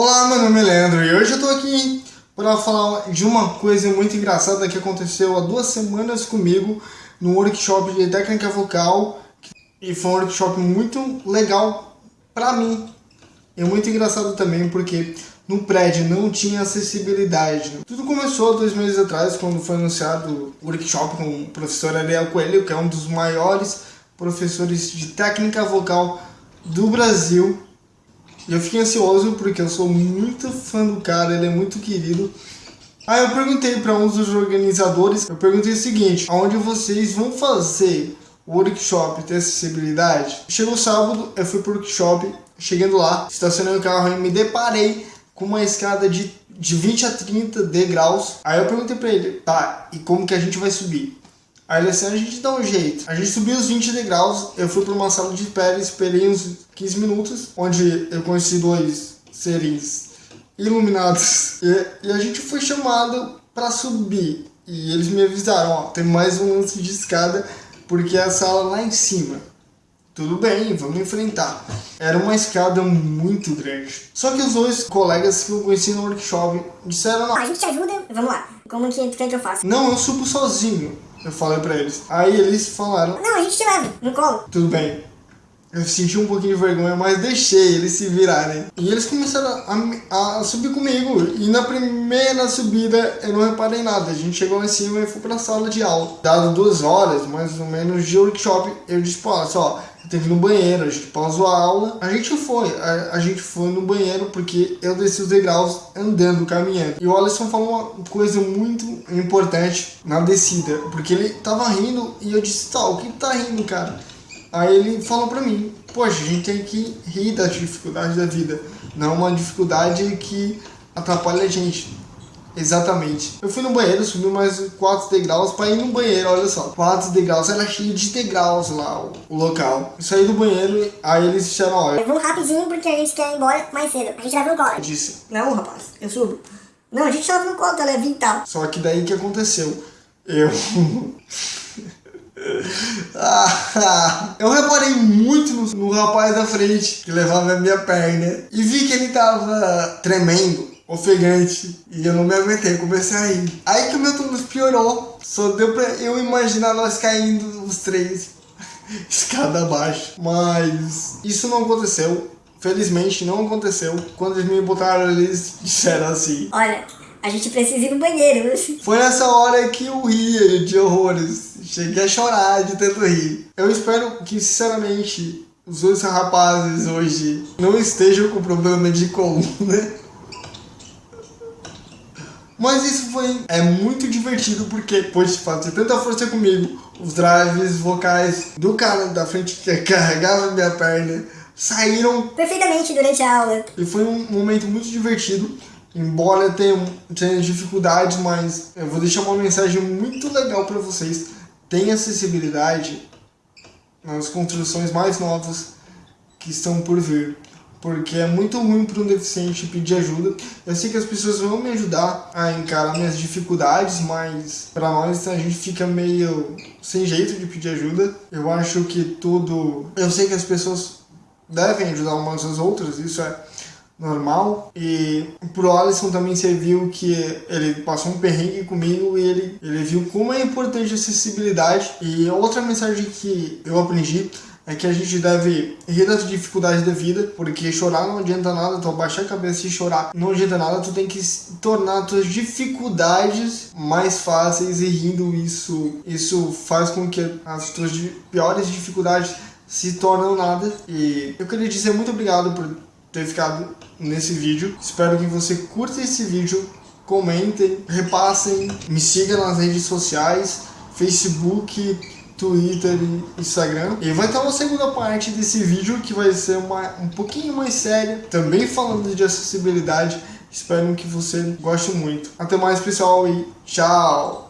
Olá, meu nome é Leandro e hoje eu tô aqui para falar de uma coisa muito engraçada que aconteceu há duas semanas comigo no workshop de técnica vocal e foi um workshop muito legal para mim e muito engraçado também porque no prédio não tinha acessibilidade. Tudo começou dois meses atrás quando foi anunciado o workshop com o professor Ariel Coelho, que é um dos maiores professores de técnica vocal do Brasil eu fiquei ansioso porque eu sou muito fã do cara, ele é muito querido. Aí eu perguntei para um dos organizadores, eu perguntei o seguinte, aonde vocês vão fazer o workshop de acessibilidade? Chegou sábado, eu fui pro workshop, chegando lá, estacionei o carro e me deparei com uma escada de, de 20 a 30 degraus. Aí eu perguntei para ele, tá, e como que a gente vai subir? Aí ele assim, a gente dá um jeito. A gente subiu os 20 degraus, eu fui para uma sala de espera, esperei uns 15 minutos, onde eu conheci dois seres iluminados. E, e a gente foi chamado para subir. E eles me avisaram, ó, tem mais um lance de escada, porque é a sala lá em cima. Tudo bem, vamos enfrentar. Era uma escada muito grande. Só que os dois colegas que eu conheci no workshop disseram, não, a gente te ajuda, vamos lá. Como que, que, que eu faço? Não, eu subo sozinho. Eu falei pra eles. Aí eles falaram, não, a gente te leva, no colo. Tudo bem. Eu senti um pouquinho de vergonha, mas deixei eles se virarem. E eles começaram a, a, subir comigo. E na primeira subida eu não reparei nada. A gente chegou lá em cima e foi pra sala de aula. Dado duas horas, mais ou menos, de workshop, eu disse, pô, só, eu tenho que ir no banheiro, a gente pausou a aula. A gente foi, a, a, gente foi no banheiro porque eu desci os degraus andando, caminhando. E o Alisson falou uma coisa muito importante na descida, porque ele tava rindo e eu disse, tá, o que tá rindo, cara? Aí ele falou pra mim, poxa, a gente tem que rir das dificuldades da vida, não uma dificuldade que atrapalha a gente. Exatamente. Eu fui no banheiro, subi mais 4 degraus para ir no banheiro, olha só. 4 degraus, era cheio de degraus lá o, o local. Eu saí do banheiro, aí eles disseram, olha... Vamos rapidinho porque a gente quer ir embora mais cedo. A gente leva no colo. Eu disse... Não, rapaz, eu subo. Não, a gente leva no colo, tá levinho e tal. Só que daí que aconteceu? Eu... Ah, eu reparei muito no, no, rapaz da frente que levava a minha perna e vi que ele tava tremendo, ofegante, e eu não me aguentei, comecei a rir. Aí que o meu tumulto piorou, só deu pra eu imaginar nós caindo os três, escada abaixo. Mas isso não aconteceu, felizmente não aconteceu. Quando eles me botaram, eles disseram assim: Olha, a gente precisa ir no banheiro. Foi nessa hora que eu ria de horrores. Cheguei a chorar de tanto rir. Eu espero que, sinceramente, os dois rapazes hoje não estejam com problema de coluna. Mas isso foi é muito divertido porque depois de fazer tanta força comigo, os drives vocais do cara da frente que carregava minha perna saíram perfeitamente durante a aula. E foi um momento muito divertido. Embora tenha, tenha dificuldades, mas eu vou deixar uma mensagem muito legal para vocês. Tem acessibilidade nas construções mais novas que estão por vir. Porque é muito ruim para um deficiente pedir ajuda. Eu sei que as pessoas vão me ajudar a encarar minhas dificuldades, mas para nós a gente fica meio sem jeito de pedir ajuda. Eu acho que tudo... Eu sei que as pessoas devem ajudar umas às outras, isso é normal. E pro Alisson também serviu que ele passou um perrengue comigo e ele, ele viu como é importante a acessibilidade. E outra mensagem que eu aprendi é que a gente deve rir das dificuldades da vida, porque chorar não adianta nada, tu abaixar a cabeça e chorar não adianta nada, tu tem que tornar tuas dificuldades mais fáceis e rindo isso, isso faz com que as tuas piores dificuldades se tornem nada. E eu queria dizer muito obrigado por ter ficado nesse vídeo. Espero que você curta esse vídeo, comentem, repassem, me siga nas redes sociais, Facebook, Twitter e Instagram. E vai ter uma segunda parte desse vídeo que vai ser uma, um pouquinho mais séria, também falando de acessibilidade. Espero que você goste muito. Até mais pessoal e tchau!